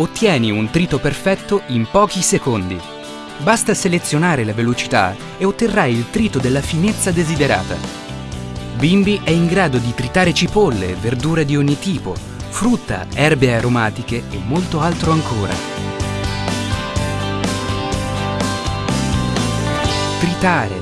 Ottieni un trito perfetto in pochi secondi. Basta selezionare la velocità e otterrai il trito della finezza desiderata. Bimbi è in grado di tritare cipolle, verdure di ogni tipo, frutta, erbe aromatiche e molto altro ancora. Tritare,